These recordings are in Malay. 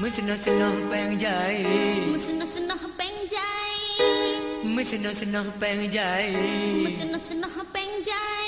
Musino sino pengjai Musino sino pengjai Musino sino pengjai Musino sino pengjai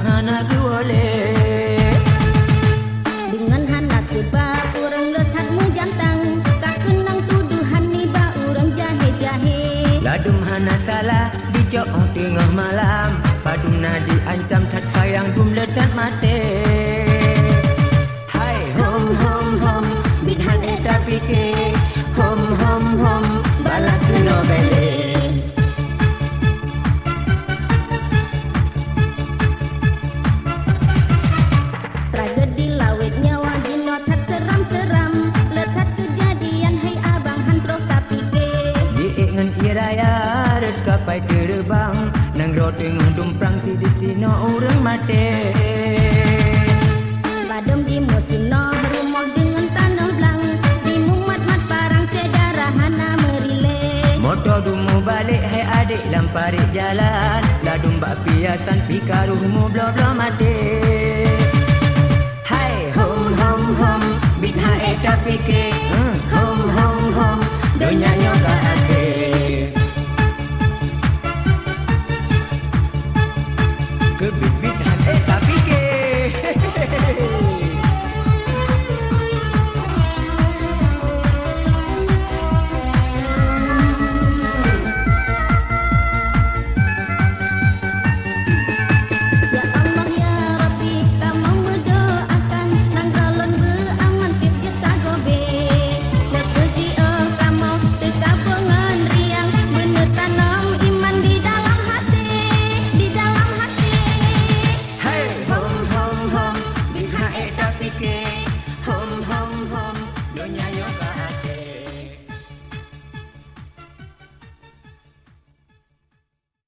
hana boleh Dengan hana sebab orang letak mu jantang Kak kenang tuduhan ni ba orang jahe-jahe. Ladum hana salah dijok tengah malam. Padung naji ancam tak sayang dum letak mate. Hai hom hom hom bidhan eta pike Diingan iraya red kapai terbang Nang ro tengah dumprang si di sino urang mate Badem di musino berumur dengan tanah belang. Di mumat-mat parang sedara hana merile. Motor dumu balik hai adik lampari jalan. Ladum bak piasan pika rumu blo-blo mati. Hai hom hom hom Big ha eta pike Hmm, Hom hom hom Dunia nyoka